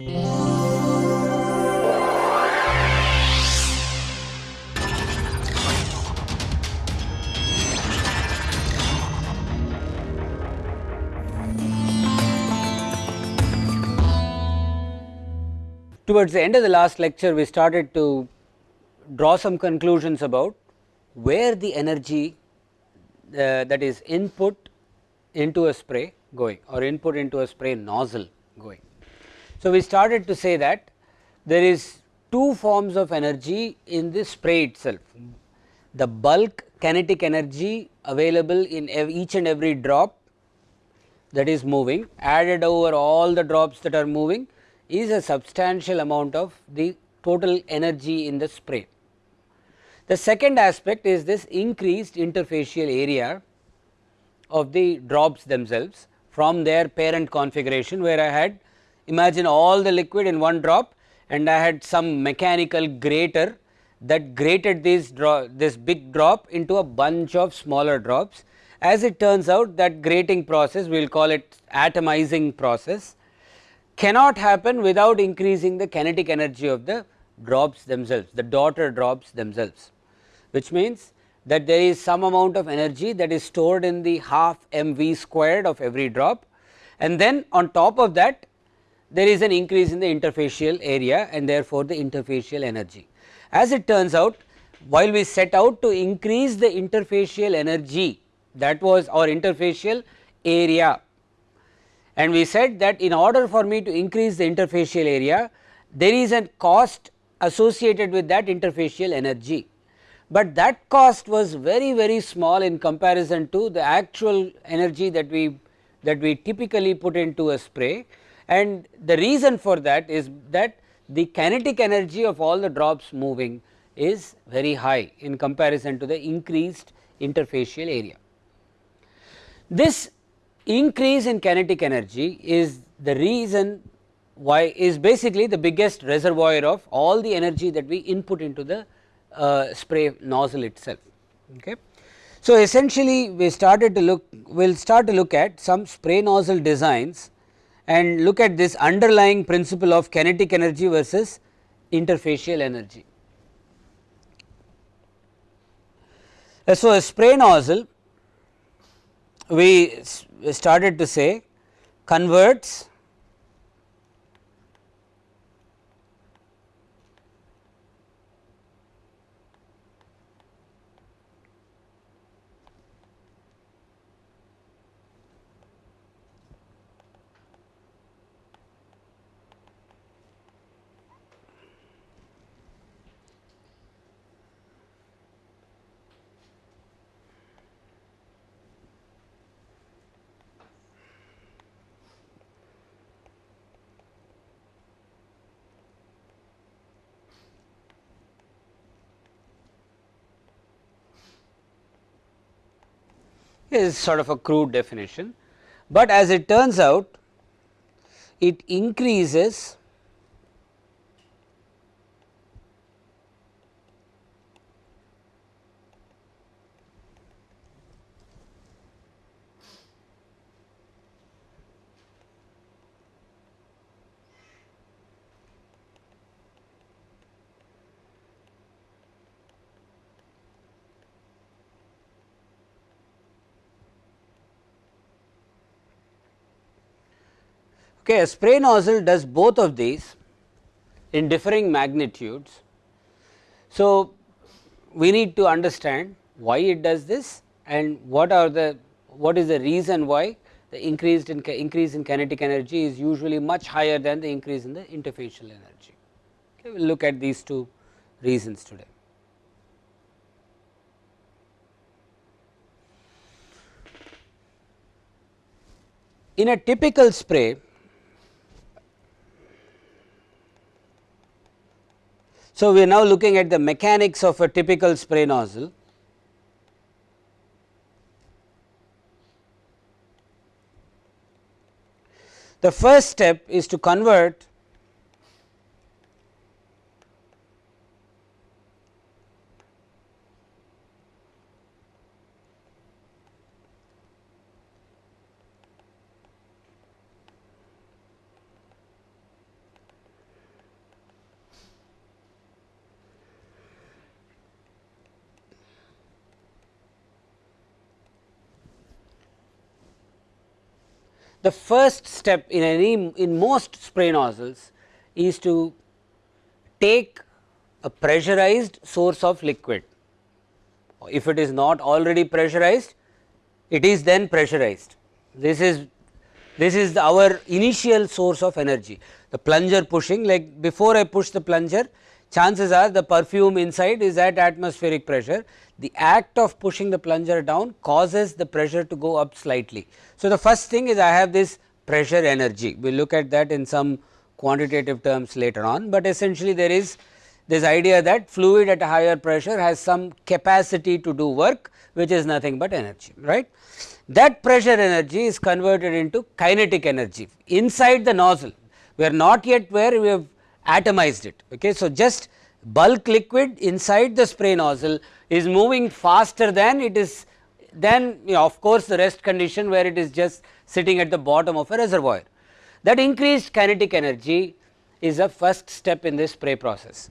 Towards the end of the last lecture we started to draw some conclusions about where the energy uh, that is input into a spray going or input into a spray nozzle going. So, we started to say that there is two forms of energy in the spray itself. The bulk kinetic energy available in each and every drop that is moving added over all the drops that are moving is a substantial amount of the total energy in the spray. The second aspect is this increased interfacial area of the drops themselves from their parent configuration where I had imagine all the liquid in one drop and I had some mechanical grater that grated this this big drop into a bunch of smaller drops. As it turns out that grating process we will call it atomizing process cannot happen without increasing the kinetic energy of the drops themselves the daughter drops themselves which means that there is some amount of energy that is stored in the half m v squared of every drop and then on top of that there is an increase in the interfacial area and therefore, the interfacial energy. As it turns out while we set out to increase the interfacial energy that was our interfacial area and we said that in order for me to increase the interfacial area there is a cost associated with that interfacial energy but that cost was very very small in comparison to the actual energy that we that we typically put into a spray and the reason for that is that the kinetic energy of all the drops moving is very high in comparison to the increased interfacial area. This increase in kinetic energy is the reason why is basically the biggest reservoir of all the energy that we input into the uh, spray nozzle itself. Okay. So, essentially we started to look we will start to look at some spray nozzle designs and look at this underlying principle of kinetic energy versus interfacial energy. Uh, so, a spray nozzle we started to say converts is sort of a crude definition, but as it turns out it increases Okay, a spray nozzle does both of these in differing magnitudes. So, we need to understand why it does this and what are the what is the reason why the increased in increase in kinetic energy is usually much higher than the increase in the interfacial energy. Okay, we will look at these two reasons today. In a typical spray So, we are now looking at the mechanics of a typical spray nozzle. The first step is to convert the first step in any in most spray nozzles is to take a pressurized source of liquid. If it is not already pressurized, it is then pressurized. This is this is our initial source of energy. The plunger pushing like before I push the plunger chances are the perfume inside is at atmospheric pressure. The act of pushing the plunger down causes the pressure to go up slightly. So, the first thing is I have this pressure energy, we will look at that in some quantitative terms later on, but essentially there is this idea that fluid at a higher pressure has some capacity to do work which is nothing but energy right. That pressure energy is converted into kinetic energy inside the nozzle we are not yet where we have atomized it. Okay. So, just bulk liquid inside the spray nozzle is moving faster than it is then you know, of course, the rest condition where it is just sitting at the bottom of a reservoir. That increased kinetic energy is a first step in this spray process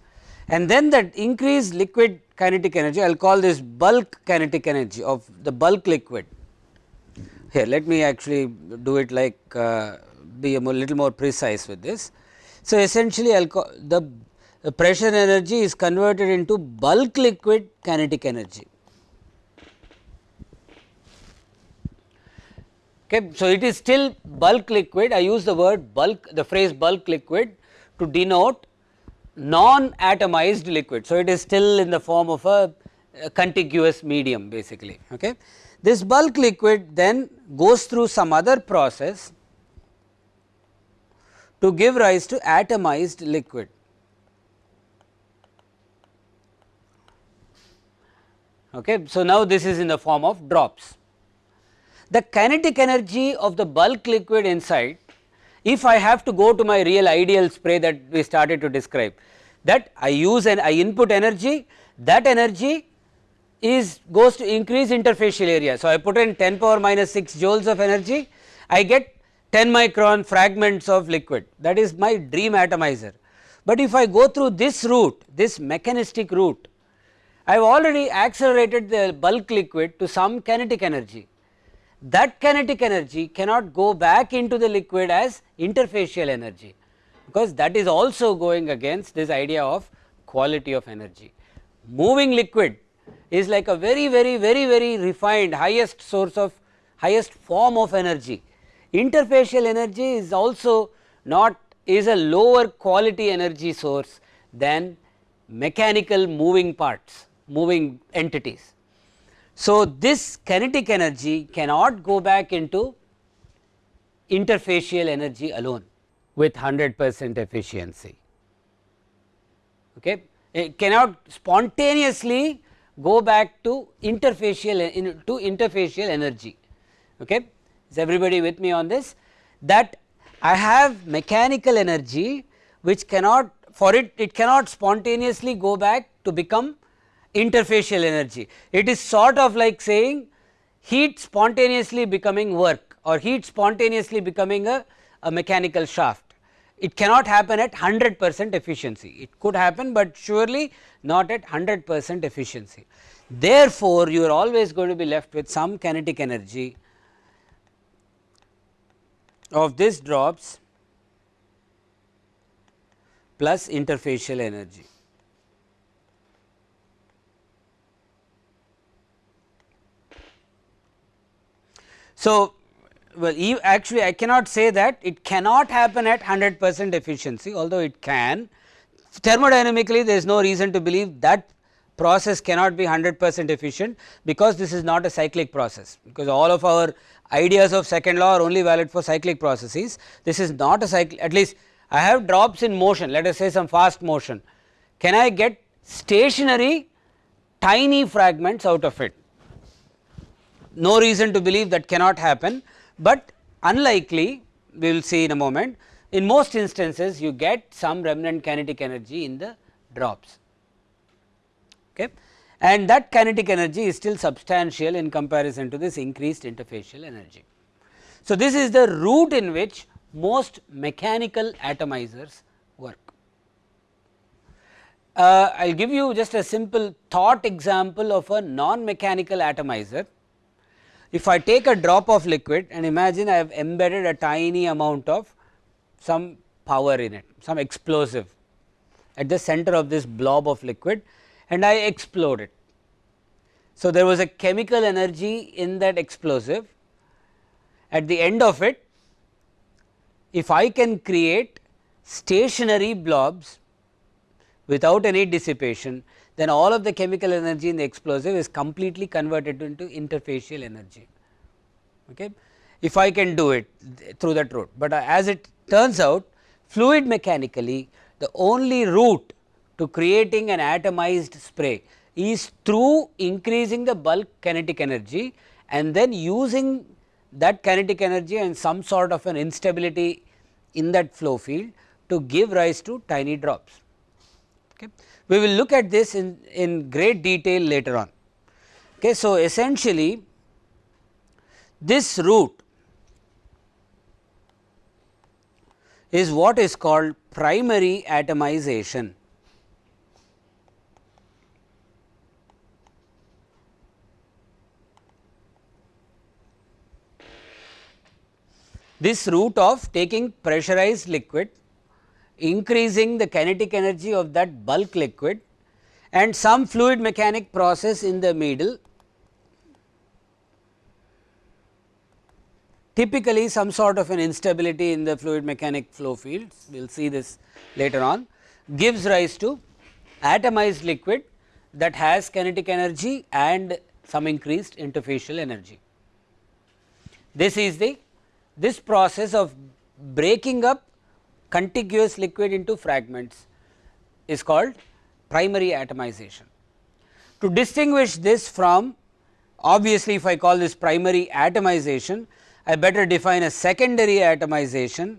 and then that increased liquid kinetic energy I will call this bulk kinetic energy of the bulk liquid. Here let me actually do it like uh, be a more, little more precise with this. So, essentially the, pressure energy is converted into bulk liquid kinetic energy. Okay. So, it is still bulk liquid I use the word bulk the phrase bulk liquid to denote non atomized liquid. So, it is still in the form of a, a contiguous medium basically. Okay. This bulk liquid then goes through some other process to give rise to atomized liquid. Okay. So, now this is in the form of drops. The kinetic energy of the bulk liquid inside if I have to go to my real ideal spray that we started to describe that I use and I input energy that energy is goes to increase interfacial area. So, I put in 10 power minus 6 joules of energy I get 10 micron fragments of liquid that is my dream atomizer. But if I go through this route this mechanistic route I have already accelerated the bulk liquid to some kinetic energy. That kinetic energy cannot go back into the liquid as interfacial energy because that is also going against this idea of quality of energy. Moving liquid is like a very very very very refined highest source of highest form of energy Interfacial energy is also not is a lower quality energy source than mechanical moving parts, moving entities. So, this kinetic energy cannot go back into interfacial energy alone with 100 percent efficiency. Okay. It cannot spontaneously go back to interfacial in, to interfacial energy. Okay. Is everybody with me on this? That I have mechanical energy which cannot for it it cannot spontaneously go back to become interfacial energy. It is sort of like saying heat spontaneously becoming work or heat spontaneously becoming a, a mechanical shaft. It cannot happen at 100 percent efficiency, it could happen, but surely not at 100 percent efficiency. Therefore, you are always going to be left with some kinetic energy of this drops plus interfacial energy. So, well actually I cannot say that it cannot happen at 100 percent efficiency although it can thermodynamically there is no reason to believe that process cannot be 100 percent efficient because this is not a cyclic process because all of our ideas of second law are only valid for cyclic processes. This is not a cycle at least I have drops in motion let us say some fast motion. Can I get stationary tiny fragments out of it? No reason to believe that cannot happen, but unlikely we will see in a moment. In most instances you get some remnant kinetic energy in the drops. Okay and that kinetic energy is still substantial in comparison to this increased interfacial energy. So, this is the route in which most mechanical atomizers work. Uh, I will give you just a simple thought example of a non mechanical atomizer. if I take a drop of liquid and imagine I have embedded a tiny amount of some power in it, some explosive at the center of this blob of liquid and I explode it. So, there was a chemical energy in that explosive at the end of it if I can create stationary blobs without any dissipation then all of the chemical energy in the explosive is completely converted into interfacial energy. Okay. If I can do it through that route, but uh, as it turns out fluid mechanically the only route to creating an atomized spray is through increasing the bulk kinetic energy and then using that kinetic energy and some sort of an instability in that flow field to give rise to tiny drops. Okay. We will look at this in, in great detail later on. Okay. So, essentially this route is what is called primary atomization. This route of taking pressurized liquid increasing the kinetic energy of that bulk liquid and some fluid mechanic process in the middle typically some sort of an instability in the fluid mechanic flow fields we will see this later on gives rise to atomized liquid that has kinetic energy and some increased interfacial energy. This is the this process of breaking up contiguous liquid into fragments is called primary atomization. To distinguish this from obviously, if I call this primary atomization, I better define a secondary atomization,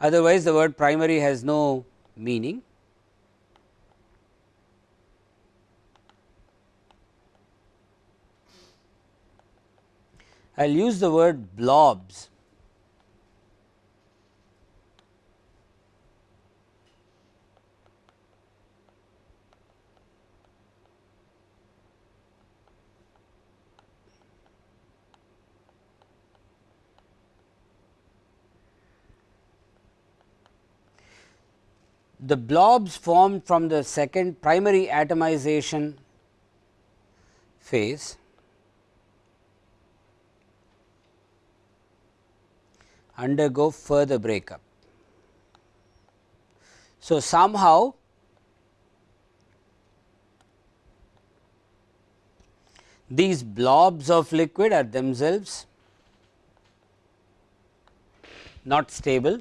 otherwise the word primary has no meaning. I will use the word blobs. The blobs formed from the second primary atomization phase undergo further breakup. So, somehow these blobs of liquid are themselves not stable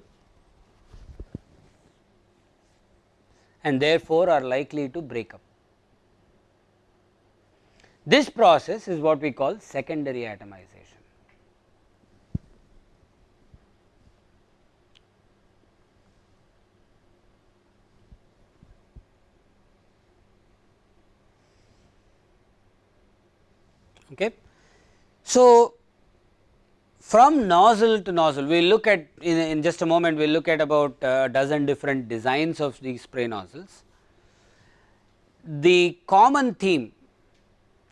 and therefore, are likely to break up. This process is what we call secondary atomization. Okay. So, from nozzle to nozzle, we will look at in, in just a moment, we will look at about a dozen different designs of these spray nozzles. The common theme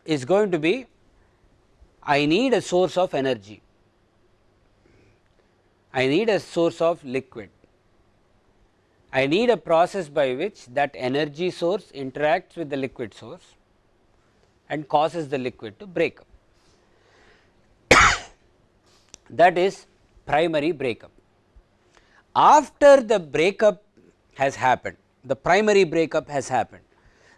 is going to be I need a source of energy, I need a source of liquid, I need a process by which that energy source interacts with the liquid source and causes the liquid to break up that is primary breakup. After the breakup has happened, the primary breakup has happened,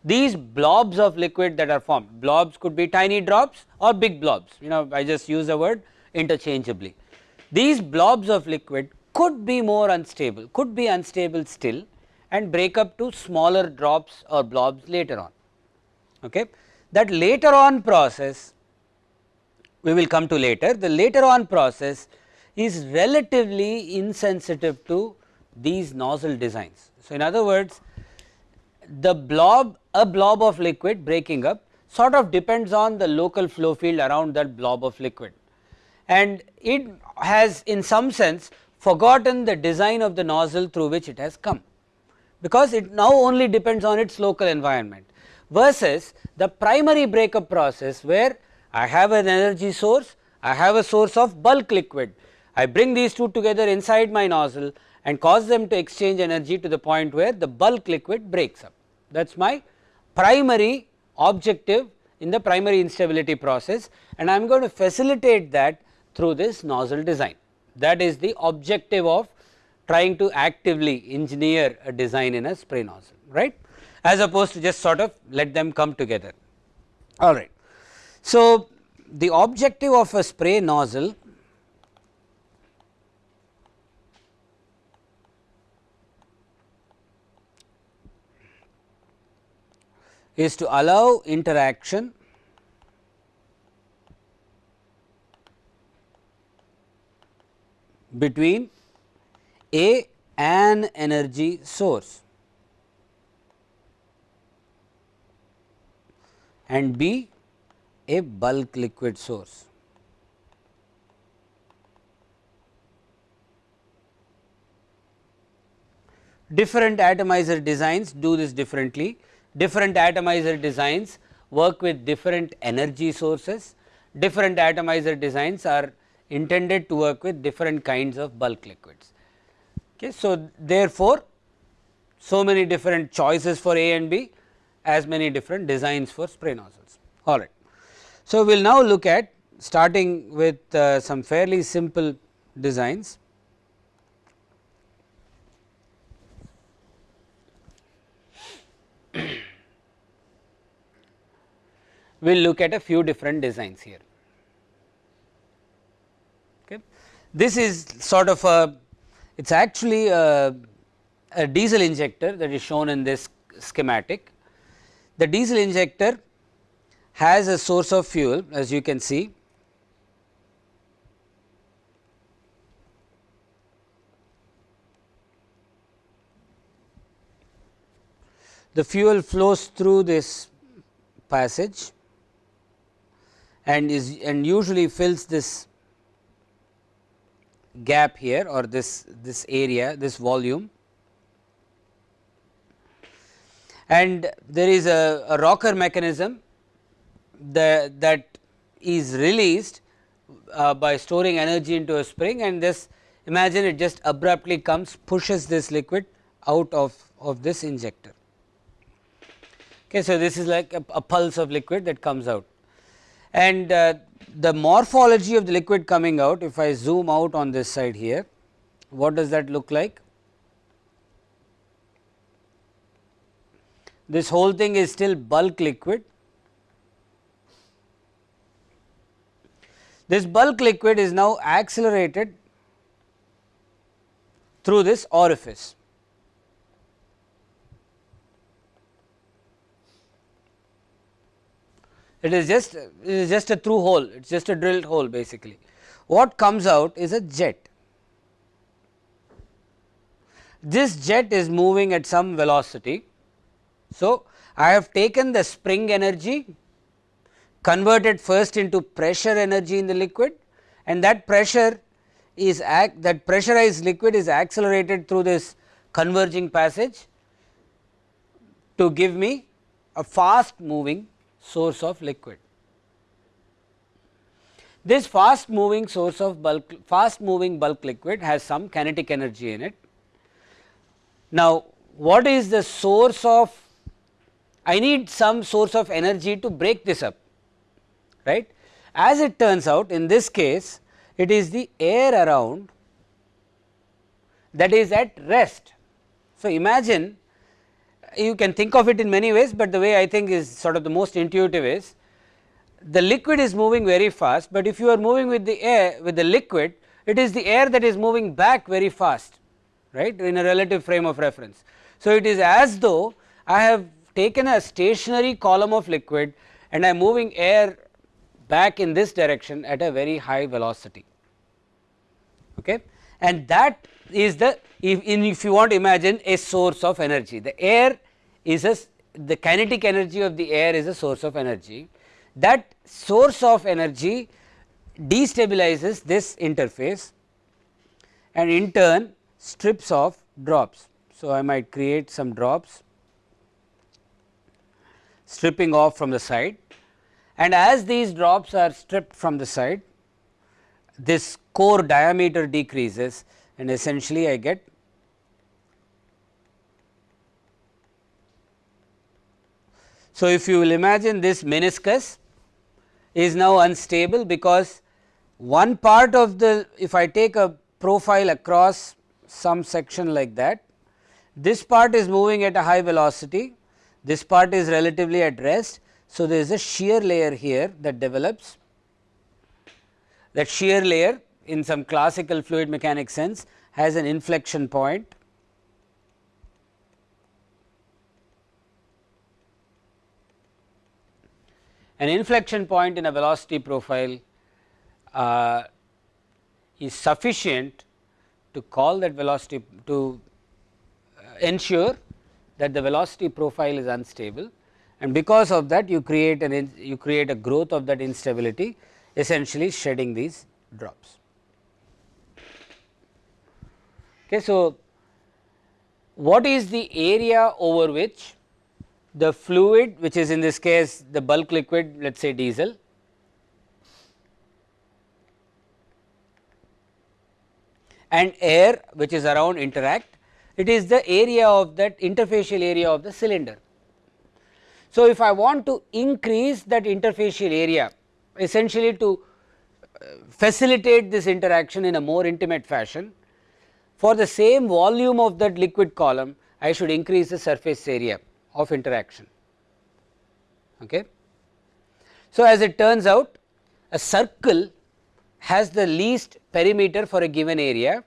these blobs of liquid that are formed, blobs could be tiny drops or big blobs, you know I just use the word interchangeably. These blobs of liquid could be more unstable, could be unstable still and break up to smaller drops or blobs later on. Okay. That later on process we will come to later. The later on process is relatively insensitive to these nozzle designs. So, in other words the blob a blob of liquid breaking up sort of depends on the local flow field around that blob of liquid and it has in some sense forgotten the design of the nozzle through which it has come because it now only depends on its local environment versus the primary breakup process where I have an energy source, I have a source of bulk liquid. I bring these two together inside my nozzle and cause them to exchange energy to the point where the bulk liquid breaks up. That is my primary objective in the primary instability process and I am going to facilitate that through this nozzle design. That is the objective of trying to actively engineer a design in a spray nozzle right as opposed to just sort of let them come together all right. So, the objective of a spray nozzle is to allow interaction between a an energy source and B a bulk liquid source. Different atomizer designs do this differently, different atomizer designs work with different energy sources, different atomizer designs are intended to work with different kinds of bulk liquids. Okay. So, therefore, so many different choices for A and B as many different designs for spray nozzles. All right. So, we will now look at starting with uh, some fairly simple designs. we will look at a few different designs here. Okay. This is sort of a it is actually a, a diesel injector that is shown in this schematic. The diesel injector has a source of fuel as you can see. The fuel flows through this passage and is and usually fills this gap here or this this area this volume and there is a, a rocker mechanism that is released uh, by storing energy into a spring and this imagine it just abruptly comes pushes this liquid out of, of this injector. Okay, so, this is like a, a pulse of liquid that comes out and uh, the morphology of the liquid coming out if I zoom out on this side here what does that look like? This whole thing is still bulk liquid This bulk liquid is now accelerated through this orifice. It is just it is just a through hole, it is just a drilled hole basically. What comes out is a jet. This jet is moving at some velocity. So, I have taken the spring energy converted first into pressure energy in the liquid and that pressure is act that pressurized liquid is accelerated through this converging passage to give me a fast moving source of liquid. This fast moving source of bulk fast moving bulk liquid has some kinetic energy in it. Now, what is the source of I need some source of energy to break this up right. As it turns out in this case it is the air around that is at rest. So, imagine you can think of it in many ways, but the way I think is sort of the most intuitive is the liquid is moving very fast, but if you are moving with the air with the liquid it is the air that is moving back very fast right in a relative frame of reference. So, it is as though I have taken a stationary column of liquid and I am moving air back in this direction at a very high velocity. Okay. And that is the if, if you want to imagine a source of energy, the air is a the kinetic energy of the air is a source of energy. That source of energy destabilizes this interface and in turn strips off drops. So, I might create some drops stripping off from the side. And as these drops are stripped from the side this core diameter decreases and essentially I get So, if you will imagine this meniscus is now unstable because one part of the if I take a profile across some section like that this part is moving at a high velocity this part is relatively at rest. So, there is a shear layer here that develops that shear layer in some classical fluid mechanics sense has an inflection point an inflection point in a velocity profile uh, is sufficient to call that velocity to uh, ensure that the velocity profile is unstable and because of that you create an you create a growth of that instability essentially shedding these drops. Okay, so, what is the area over which the fluid which is in this case the bulk liquid let us say diesel and air which is around interact it is the area of that interfacial area of the cylinder. So, if I want to increase that interfacial area essentially to uh, facilitate this interaction in a more intimate fashion for the same volume of that liquid column I should increase the surface area of interaction. Okay. So, as it turns out a circle has the least perimeter for a given area,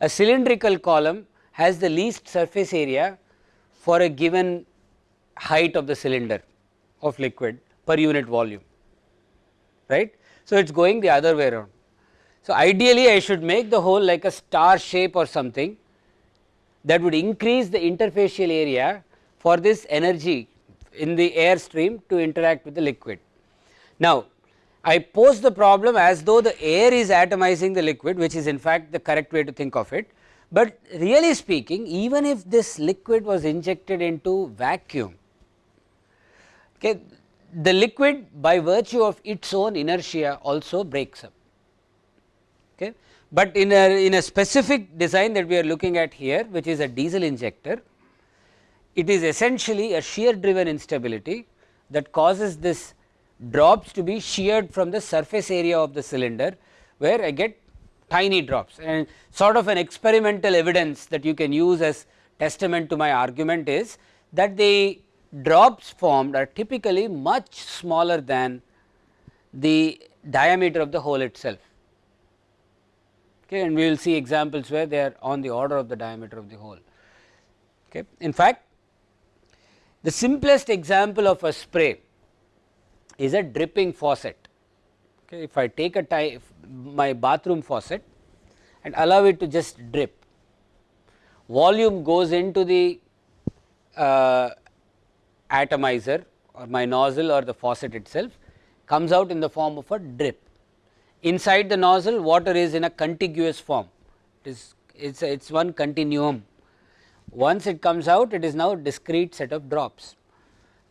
a cylindrical column has the least surface area for a given height of the cylinder of liquid per unit volume right. So, it is going the other way around. So, ideally I should make the hole like a star shape or something that would increase the interfacial area for this energy in the air stream to interact with the liquid. Now, I pose the problem as though the air is atomizing the liquid which is in fact the correct way to think of it, but really speaking even if this liquid was injected into vacuum, okay, the liquid by virtue of its own inertia also breaks up. Okay. But in a, in a specific design that we are looking at here which is a diesel injector, it is essentially a shear driven instability that causes this drops to be sheared from the surface area of the cylinder where I get tiny drops and sort of an experimental evidence that you can use as testament to my argument is that the drops formed are typically much smaller than the diameter of the hole itself. Okay, and we will see examples where they are on the order of the diameter of the hole. Okay. In fact, the simplest example of a spray is a dripping faucet. Okay. If I take a tie, my bathroom faucet and allow it to just drip, volume goes into the uh, atomizer or my nozzle or the faucet itself comes out in the form of a drip. Inside the nozzle water is in a contiguous form, it is it's a, it's one continuum. Once it comes out it is now a discrete set of drops.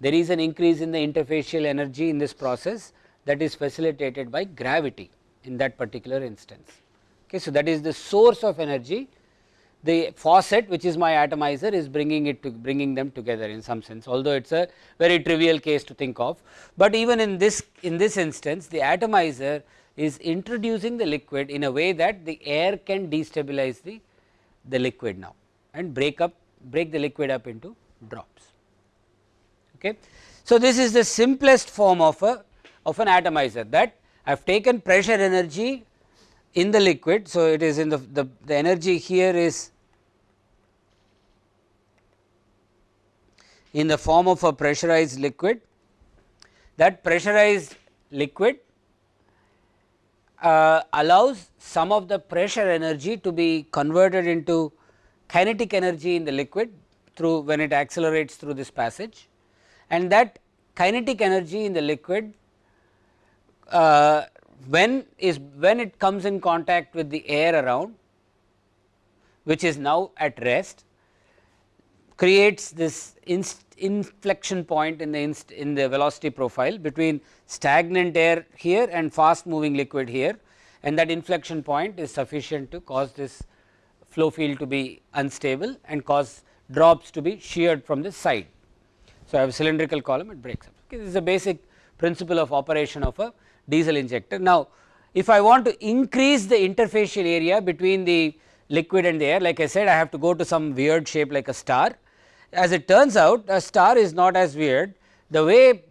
There is an increase in the interfacial energy in this process that is facilitated by gravity in that particular instance. Okay, so, that is the source of energy the faucet which is my atomizer is bringing it to bringing them together in some sense although it is a very trivial case to think of. But even in this in this instance the atomizer is introducing the liquid in a way that the air can destabilize the, the liquid now and break up break the liquid up into drops. Okay. So, this is the simplest form of a of an atomizer that I have taken pressure energy in the liquid. So, it is in the, the, the energy here is in the form of a pressurized liquid. That pressurized liquid uh, allows some of the pressure energy to be converted into kinetic energy in the liquid through when it accelerates through this passage and that kinetic energy in the liquid uh, when is when it comes in contact with the air around which is now at rest creates this inflection point in the in the velocity profile between stagnant air here and fast moving liquid here and that inflection point is sufficient to cause this flow field to be unstable and cause drops to be sheared from the side. So, I have a cylindrical column it breaks up okay, this is a basic principle of operation of a diesel injector. Now, if I want to increase the interfacial area between the liquid and the air like I said I have to go to some weird shape like a star. As it turns out a star is not as weird the way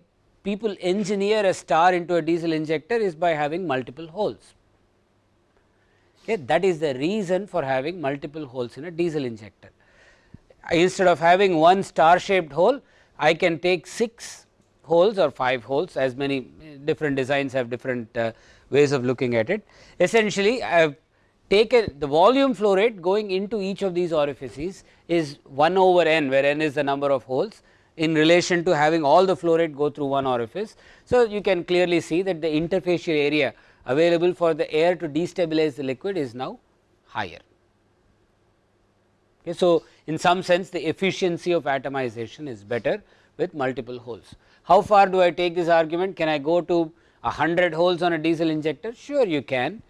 people engineer a star into a diesel injector is by having multiple holes. Okay, that is the reason for having multiple holes in a diesel injector. Instead of having one star shaped hole I can take 6 holes or 5 holes as many different designs have different uh, ways of looking at it. Essentially I have taken the volume flow rate going into each of these orifices is 1 over n where n is the number of holes in relation to having all the flow rate go through one orifice. So, you can clearly see that the interfacial area available for the air to destabilize the liquid is now higher. Okay, so, in some sense the efficiency of atomization is better with multiple holes. How far do I take this argument? Can I go to a 100 holes on a diesel injector? Sure you can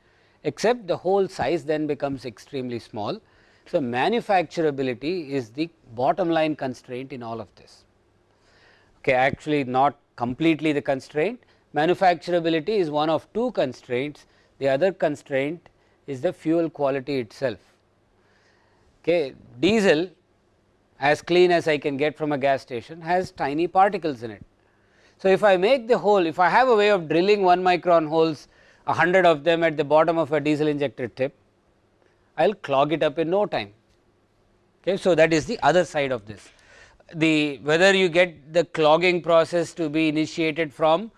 except the hole size then becomes extremely small. So, manufacturability is the bottom line constraint in all of this. Okay, actually not completely the constraint, manufacturability is one of two constraints, the other constraint is the fuel quality itself. Okay, diesel as clean as I can get from a gas station has tiny particles in it. So, if I make the hole, if I have a way of drilling 1 micron holes 100 of them at the bottom of a diesel injector tip, I will clog it up in no time. Okay. So, that is the other side of this. The whether you get the clogging process to be initiated from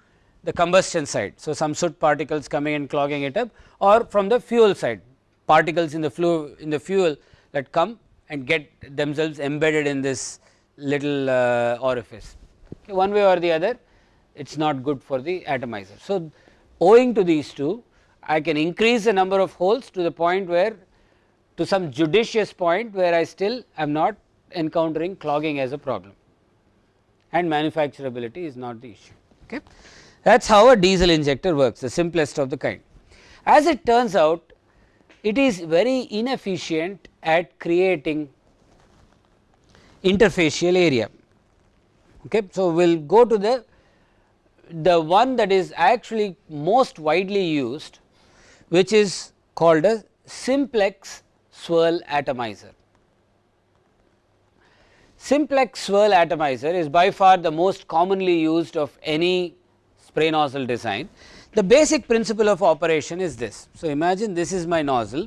the combustion side. So, some soot particles coming and clogging it up or from the fuel side particles in the fluid in the fuel that come and get themselves embedded in this little uh, orifice. Okay. One way or the other it is not good for the atomizer. So, owing to these two I can increase the number of holes to the point where to some judicious point where I still am not encountering clogging as a problem and manufacturability is not the issue. Okay. That is how a diesel injector works the simplest of the kind. As it turns out it is very inefficient at creating interfacial area. Okay. So, we will go to the the one that is actually most widely used which is called a simplex swirl atomizer. Simplex swirl atomizer is by far the most commonly used of any spray nozzle design. The basic principle of operation is this. So, imagine this is my nozzle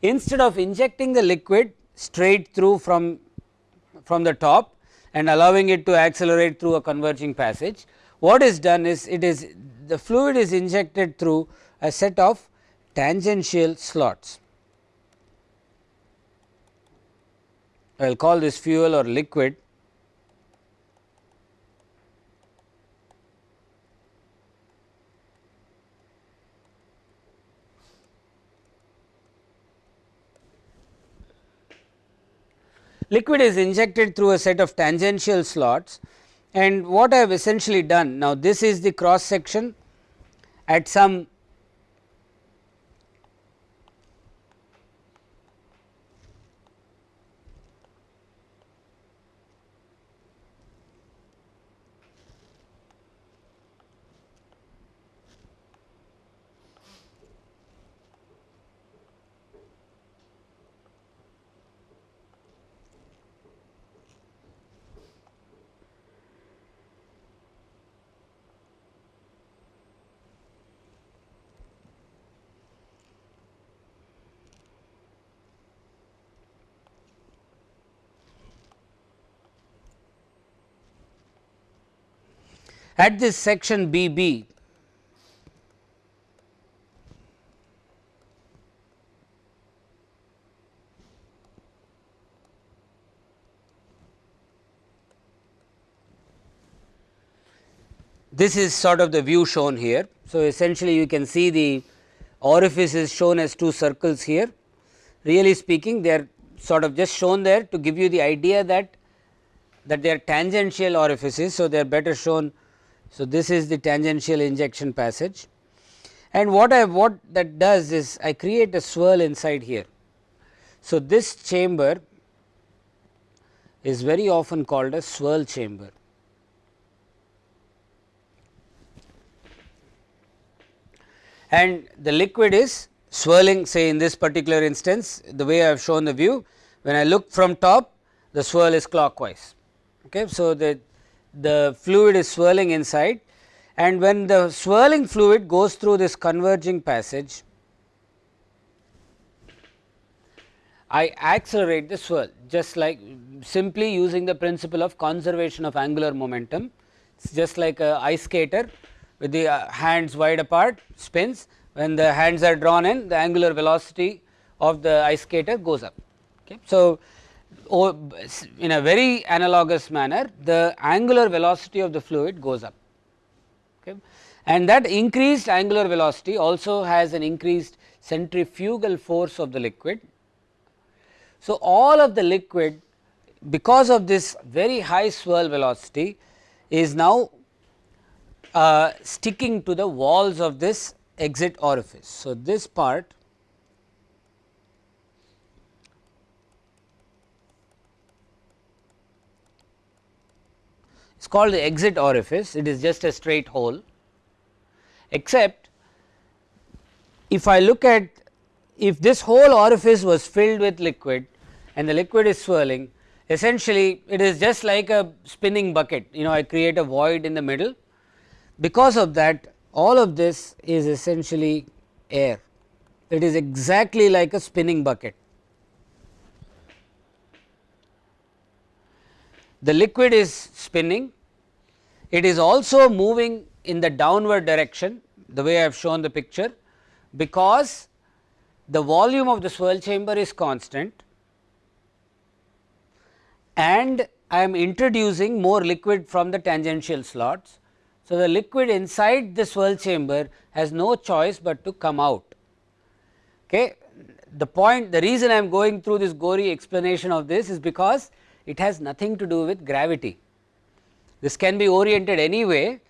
instead of injecting the liquid straight through from from the top and allowing it to accelerate through a converging passage what is done is it is the fluid is injected through a set of tangential slots. I will call this fuel or liquid liquid is injected through a set of tangential slots. And what I have essentially done now this is the cross section at some At this section BB, this is sort of the view shown here. So, essentially you can see the orifice is shown as two circles here. Really speaking they are sort of just shown there to give you the idea that that they are tangential orifices. So, they are better shown. So, this is the tangential injection passage and what I what that does is I create a swirl inside here. So, this chamber is very often called a swirl chamber. And the liquid is swirling say in this particular instance the way I have shown the view when I look from top the swirl is clockwise. Okay. So, the, the fluid is swirling inside and when the swirling fluid goes through this converging passage I accelerate the swirl just like simply using the principle of conservation of angular momentum. It is just like a ice skater with the uh, hands wide apart spins when the hands are drawn in the angular velocity of the ice skater goes up. Okay. So, in a very analogous manner the angular velocity of the fluid goes up okay. and that increased angular velocity also has an increased centrifugal force of the liquid so, all of the liquid because of this very high swirl velocity is now uh, sticking to the walls of this exit orifice. So, this part is called the exit orifice, it is just a straight hole. Except if I look at if this whole orifice was filled with liquid and the liquid is swirling essentially it is just like a spinning bucket. You know I create a void in the middle. Because of that all of this is essentially air. It is exactly like a spinning bucket. The liquid is spinning it is also moving in the downward direction the way I have shown the picture because the volume of the swirl chamber is constant and I am introducing more liquid from the tangential slots. So, the liquid inside the swirl chamber has no choice but to come out. Okay. The point the reason I am going through this gory explanation of this is because it has nothing to do with gravity. This can be oriented anyway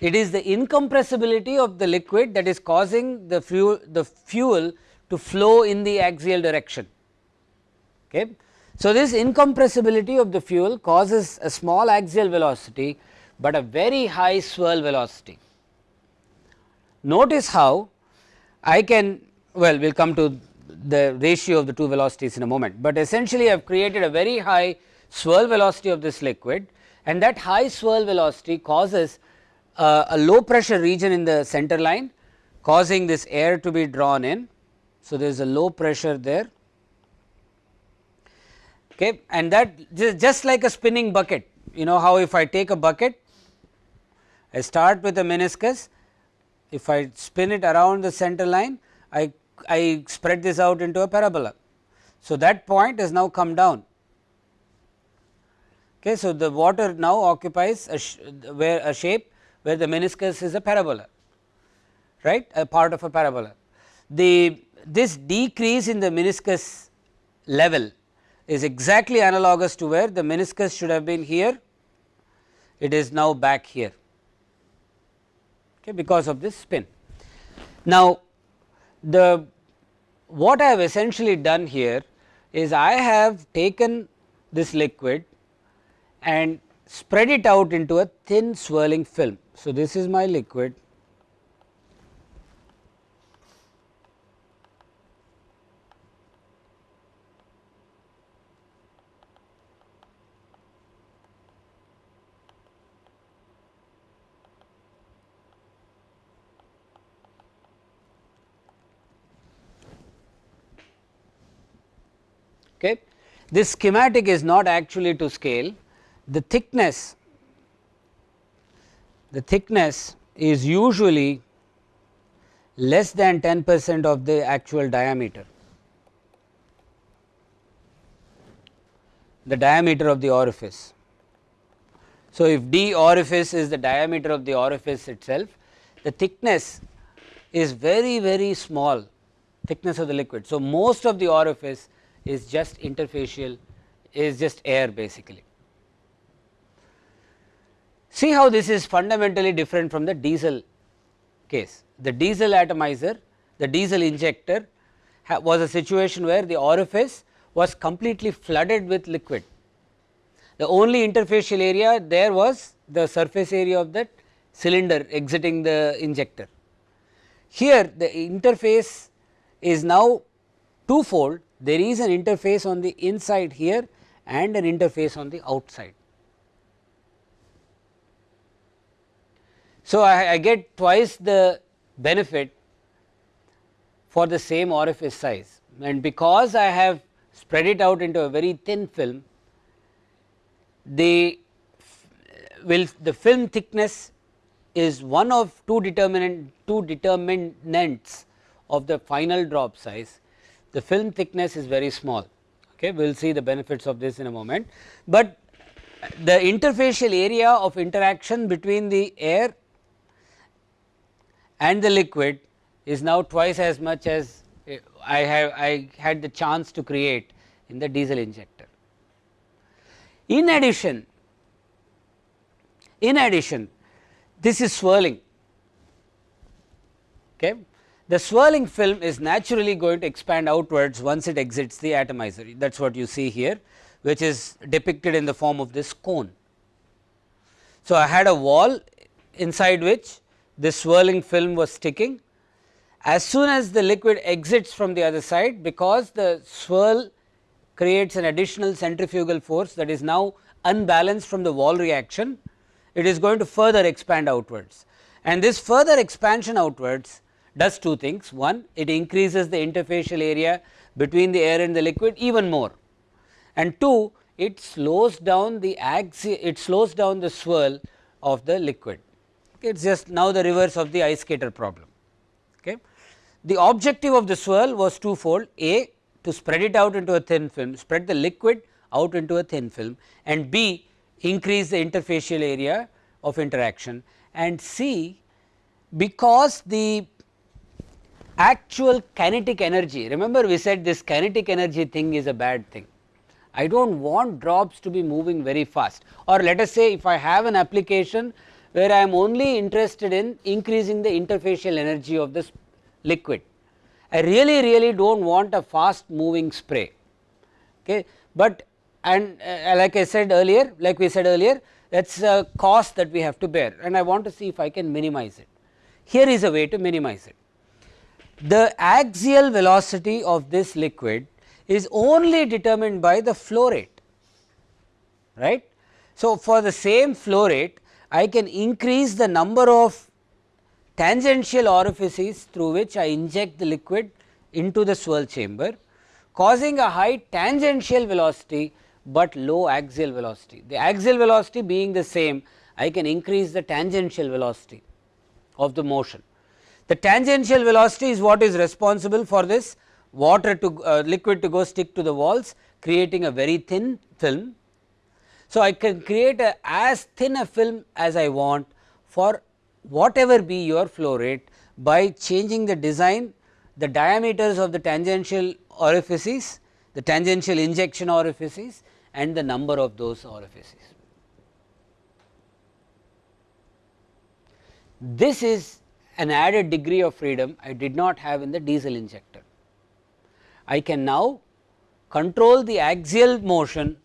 it is the incompressibility of the liquid that is causing the fuel the fuel to flow in the axial direction. Okay. So, this incompressibility of the fuel causes a small axial velocity, but a very high swirl velocity. Notice how I can well we will come to the ratio of the two velocities in a moment, but essentially I have created a very high swirl velocity of this liquid and that high swirl velocity causes uh, a low pressure region in the center line causing this air to be drawn in. So, there is a low pressure there. Okay, and that just like a spinning bucket. You know how if I take a bucket I start with a meniscus. If I spin it around the center line I, I spread this out into a parabola. So, that point has now come down okay. So, the water now occupies a where a shape where the meniscus is a parabola right a part of a parabola. The this decrease in the meniscus level is exactly analogous to where the meniscus should have been here, it is now back here okay, because of this spin. Now, the what I have essentially done here is I have taken this liquid and spread it out into a thin swirling film. So, this is my liquid Okay. This schematic is not actually to scale, the thickness, the thickness is usually less than 10 percent of the actual diameter. the diameter of the orifice. So, if d orifice is the diameter of the orifice itself, the thickness is very very small thickness of the liquid. So, most of the orifice is just interfacial is just air basically. See how this is fundamentally different from the diesel case. The diesel atomizer, the diesel injector was a situation where the orifice was completely flooded with liquid. The only interfacial area there was the surface area of that cylinder exiting the injector. Here the interface is now twofold there is an interface on the inside here and an interface on the outside. So, I, I get twice the benefit for the same orifice size. And because I have spread it out into a very thin film, the will the film thickness is one of two determinant two determinants of the final drop size. The film thickness is very small. Okay we will see the benefits of this in a moment, but the interfacial area of interaction between the air and the liquid is now twice as much as eh, I have I had the chance to create in the diesel injector. In addition, in addition this is swirling. Okay. The swirling film is naturally going to expand outwards once it exits the atomizer that is what you see here which is depicted in the form of this cone. So, I had a wall inside which this swirling film was sticking. As soon as the liquid exits from the other side because the swirl creates an additional centrifugal force that is now unbalanced from the wall reaction, it is going to further expand outwards. And this further expansion outwards does two things. One, it increases the interfacial area between the air and the liquid even more. And two, it slows down the it slows down the swirl of the liquid it is just now the reverse of the ice skater problem. Okay. The objective of the swirl was twofold A to spread it out into a thin film, spread the liquid out into a thin film and B increase the interfacial area of interaction and C because the actual kinetic energy remember we said this kinetic energy thing is a bad thing. I do not want drops to be moving very fast or let us say if I have an application where I am only interested in increasing the interfacial energy of this liquid. I really really do not want a fast moving spray, okay. but and uh, like I said earlier like we said earlier that is a cost that we have to bear and I want to see if I can minimize it. Here is a way to minimize it. The axial velocity of this liquid is only determined by the flow rate right. So, for the same flow rate I can increase the number of tangential orifices through which I inject the liquid into the swirl chamber causing a high tangential velocity, but low axial velocity. The axial velocity being the same I can increase the tangential velocity of the motion. The tangential velocity is what is responsible for this water to uh, liquid to go stick to the walls creating a very thin film so, I can create a as thin a film as I want for whatever be your flow rate by changing the design, the diameters of the tangential orifices, the tangential injection orifices and the number of those orifices. This is an added degree of freedom I did not have in the diesel injector. I can now control the axial motion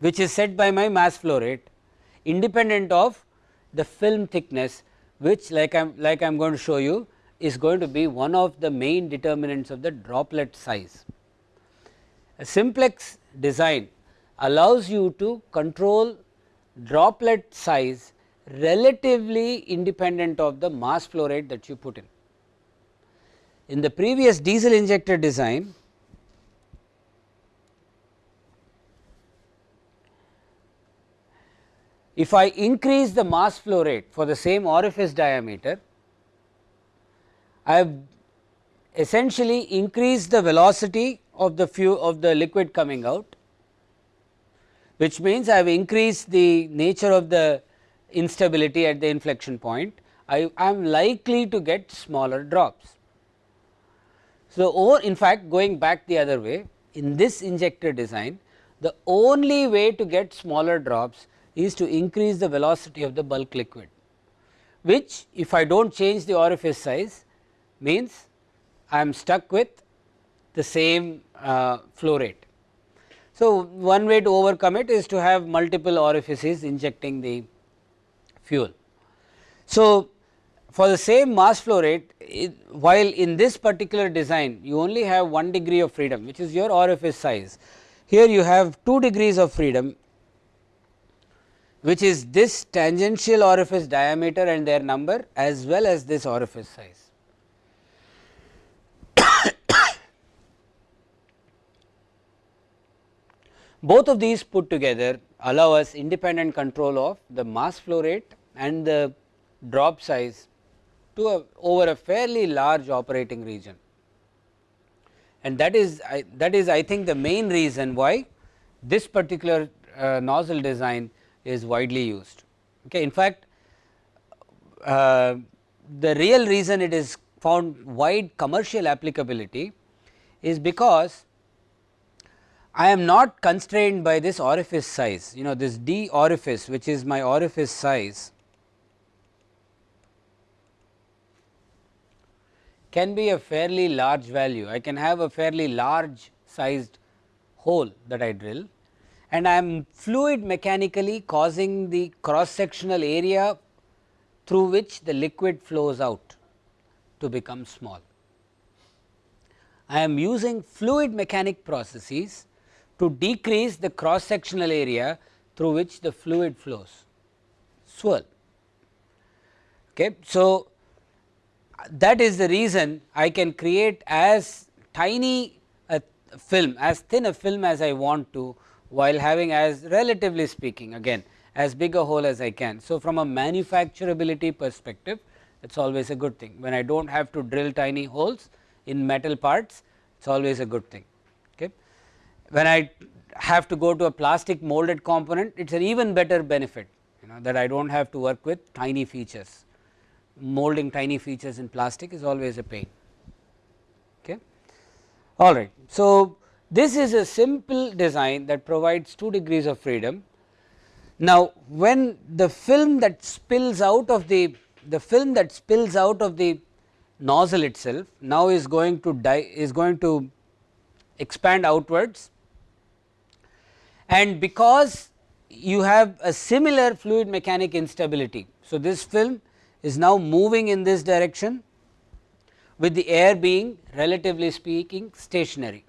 which is set by my mass flow rate independent of the film thickness which like I am like I am going to show you is going to be one of the main determinants of the droplet size. A simplex design allows you to control droplet size relatively independent of the mass flow rate that you put in. In the previous diesel injector design if I increase the mass flow rate for the same orifice diameter, I have essentially increased the velocity of the few of the liquid coming out, which means I have increased the nature of the instability at the inflection point, I am likely to get smaller drops. So, or in fact, going back the other way, in this injector design the only way to get smaller drops is to increase the velocity of the bulk liquid, which if I do not change the orifice size means I am stuck with the same uh, flow rate. So, one way to overcome it is to have multiple orifices injecting the fuel. So, for the same mass flow rate it, while in this particular design you only have 1 degree of freedom which is your orifice size. Here you have 2 degrees of freedom which is this tangential orifice diameter and their number as well as this orifice size. Both of these put together allow us independent control of the mass flow rate and the drop size to a, over a fairly large operating region. And that is I, that is I think the main reason why this particular uh, nozzle design is widely used. Okay. In fact, uh, the real reason it is found wide commercial applicability is because I am not constrained by this orifice size you know this d orifice which is my orifice size can be a fairly large value. I can have a fairly large sized hole that I drill and I am fluid mechanically causing the cross sectional area through which the liquid flows out to become small. I am using fluid mechanic processes to decrease the cross sectional area through which the fluid flows swirl. Okay. So, uh, that is the reason I can create as tiny a film as thin a film as I want to while having as relatively speaking again as big a hole as I can. So, from a manufacturability perspective it is always a good thing when I do not have to drill tiny holes in metal parts it is always a good thing. Okay. When I have to go to a plastic molded component it is an even better benefit you know that I do not have to work with tiny features molding tiny features in plastic is always a pain. Okay. All right. So, this is a simple design that provides 2 degrees of freedom. Now, when the film that spills out of the the film that spills out of the nozzle itself now is going to die is going to expand outwards and because you have a similar fluid mechanic instability. So, this film is now moving in this direction with the air being relatively speaking stationary.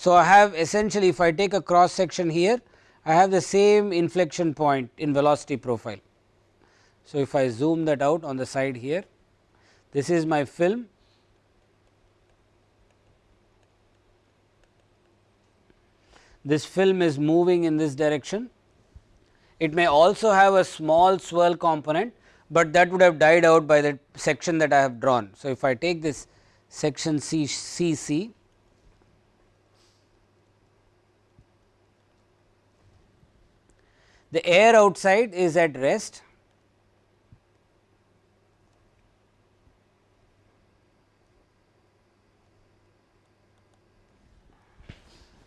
So, I have essentially if I take a cross section here I have the same inflection point in velocity profile. So, if I zoom that out on the side here this is my film this film is moving in this direction. It may also have a small swirl component but that would have died out by the section that I have drawn. So, if I take this section C C C the air outside is at rest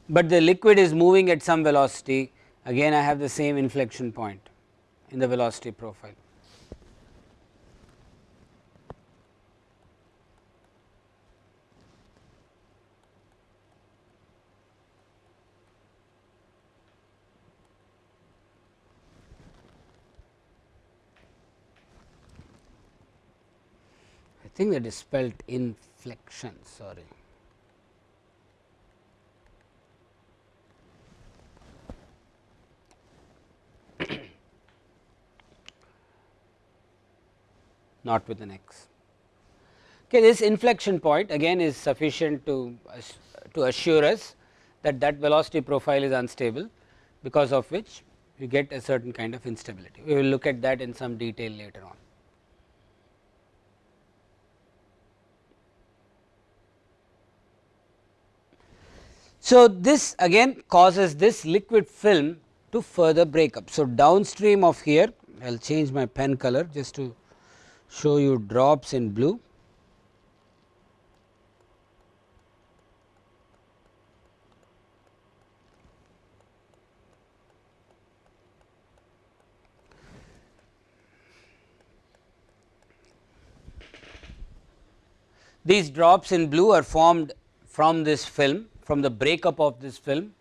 but the liquid is moving at some velocity again I have the same inflection point in the velocity profile. Think that is spelt inflection sorry. not with an x. Okay, this inflection point again is sufficient to to assure us that that velocity profile is unstable because of which you get a certain kind of instability. We will look at that in some detail later on. So, this again causes this liquid film to further break up. So, downstream of here I will change my pen color just to show you drops in blue. These drops in blue are formed from this film from the breakup of this film.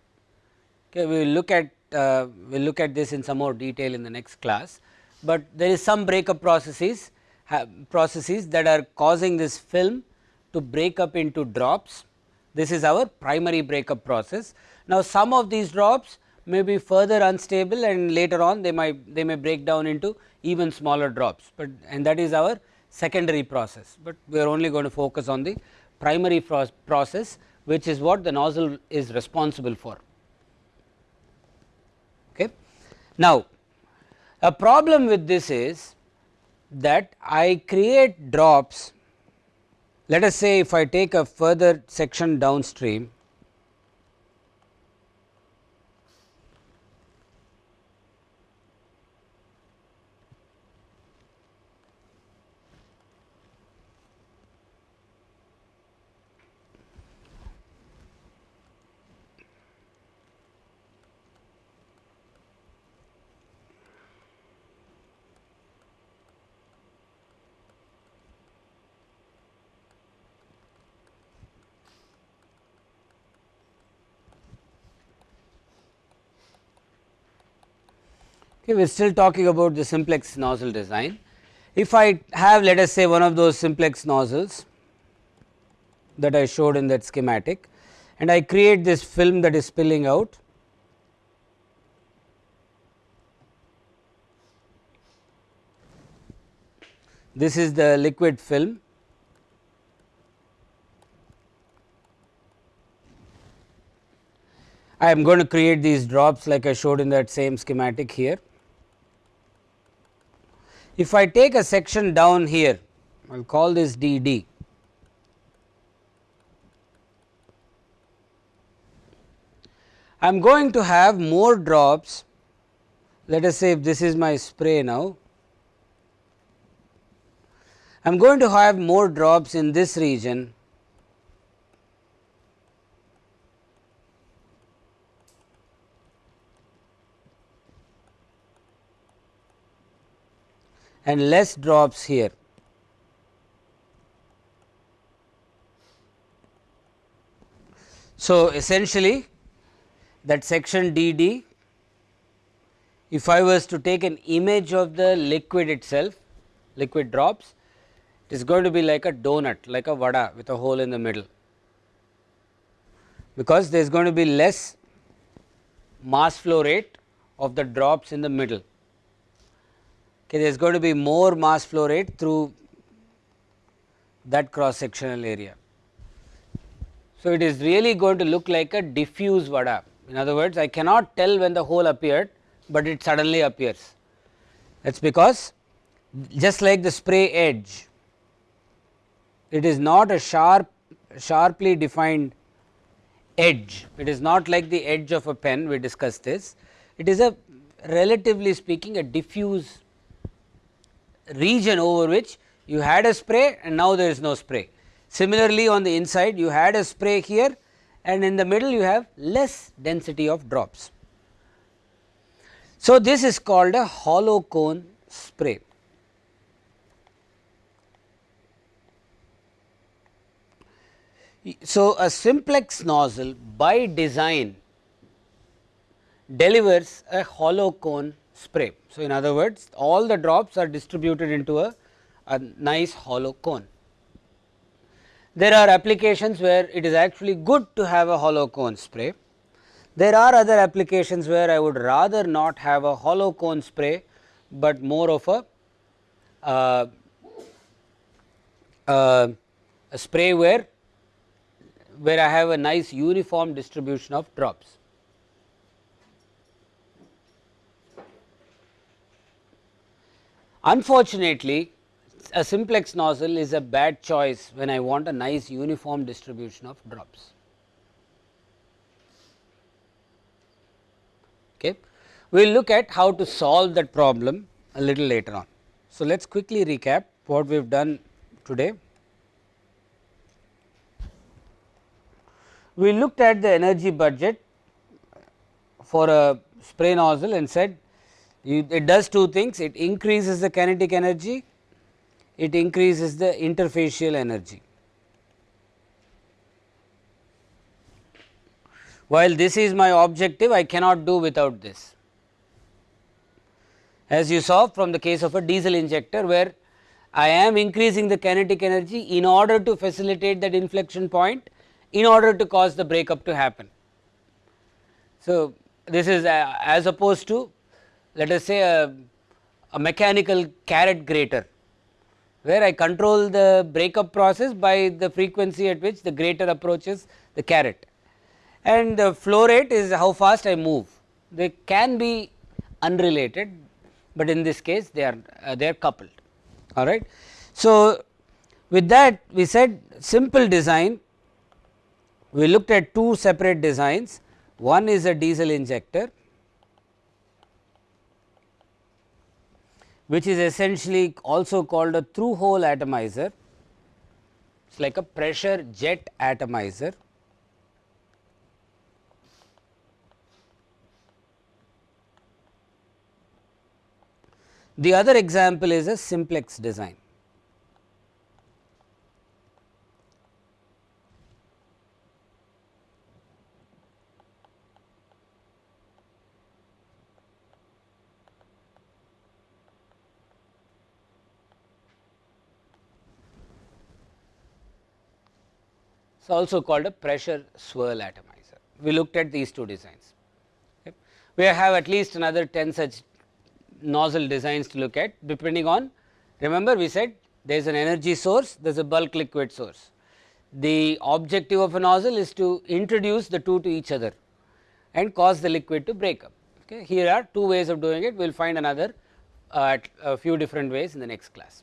Okay, we will look at uh, we will look at this in some more detail in the next class, but there is some breakup processes processes that are causing this film to break up into drops. This is our primary breakup process. Now, some of these drops may be further unstable and later on they might they may break down into even smaller drops, but and that is our secondary process, but we are only going to focus on the primary process which is what the nozzle is responsible for. Okay. Now, a problem with this is that I create drops let us say if I take a further section downstream okay, we are still talking about the simplex nozzle design. If I have let us say one of those simplex nozzles that I showed in that schematic and I create this film that is spilling out this is the liquid film I am going to create these drops like I showed in that same schematic here. If I take a section down here, I will call this d d. I am going to have more drops, let us say if this is my spray now, I am going to have more drops in this region and less drops here. So, essentially that section d d if I was to take an image of the liquid itself liquid drops it is going to be like a donut like a vada with a hole in the middle because there is going to be less mass flow rate of the drops in the middle okay, there is going to be more mass flow rate through that cross sectional area. So, it is really going to look like a diffuse vada. In other words, I cannot tell when the hole appeared, but it suddenly appears. That is because just like the spray edge, it is not a sharp sharply defined edge. It is not like the edge of a pen, we discussed this. It is a relatively speaking a diffuse region over which you had a spray and now there is no spray. Similarly, on the inside you had a spray here and in the middle you have less density of drops. So, this is called a hollow cone spray. So, a simplex nozzle by design delivers a hollow cone spray. So, in other words all the drops are distributed into a, a nice hollow cone. There are applications where it is actually good to have a hollow cone spray. There are other applications where I would rather not have a hollow cone spray, but more of a, uh, uh, a spray where where I have a nice uniform distribution of drops. Unfortunately, a simplex nozzle is a bad choice when I want a nice uniform distribution of drops. Okay. We will look at how to solve that problem a little later on. So, let us quickly recap what we have done today. We looked at the energy budget for a spray nozzle and said you, it does two things, it increases the kinetic energy, it increases the interfacial energy. While this is my objective, I cannot do without this. As you saw from the case of a diesel injector where I am increasing the kinetic energy in order to facilitate that inflection point in order to cause the breakup to happen. So, this is uh, as opposed to let us say a, a mechanical carrot grater where I control the breakup process by the frequency at which the grater approaches the carrot. And the flow rate is how fast I move. They can be unrelated, but in this case they are uh, they are coupled. All right. So, with that we said simple design. We looked at two separate designs. One is a diesel injector which is essentially also called a through hole atomizer it is like a pressure jet atomizer The other example is a simplex design. It is also called a pressure swirl atomizer. We looked at these two designs. Okay. We have at least another 10 such nozzle designs to look at depending on remember we said there is an energy source there is a bulk liquid source. The objective of a nozzle is to introduce the two to each other and cause the liquid to break up. Okay. Here are two ways of doing it we will find another uh, a few different ways in the next class.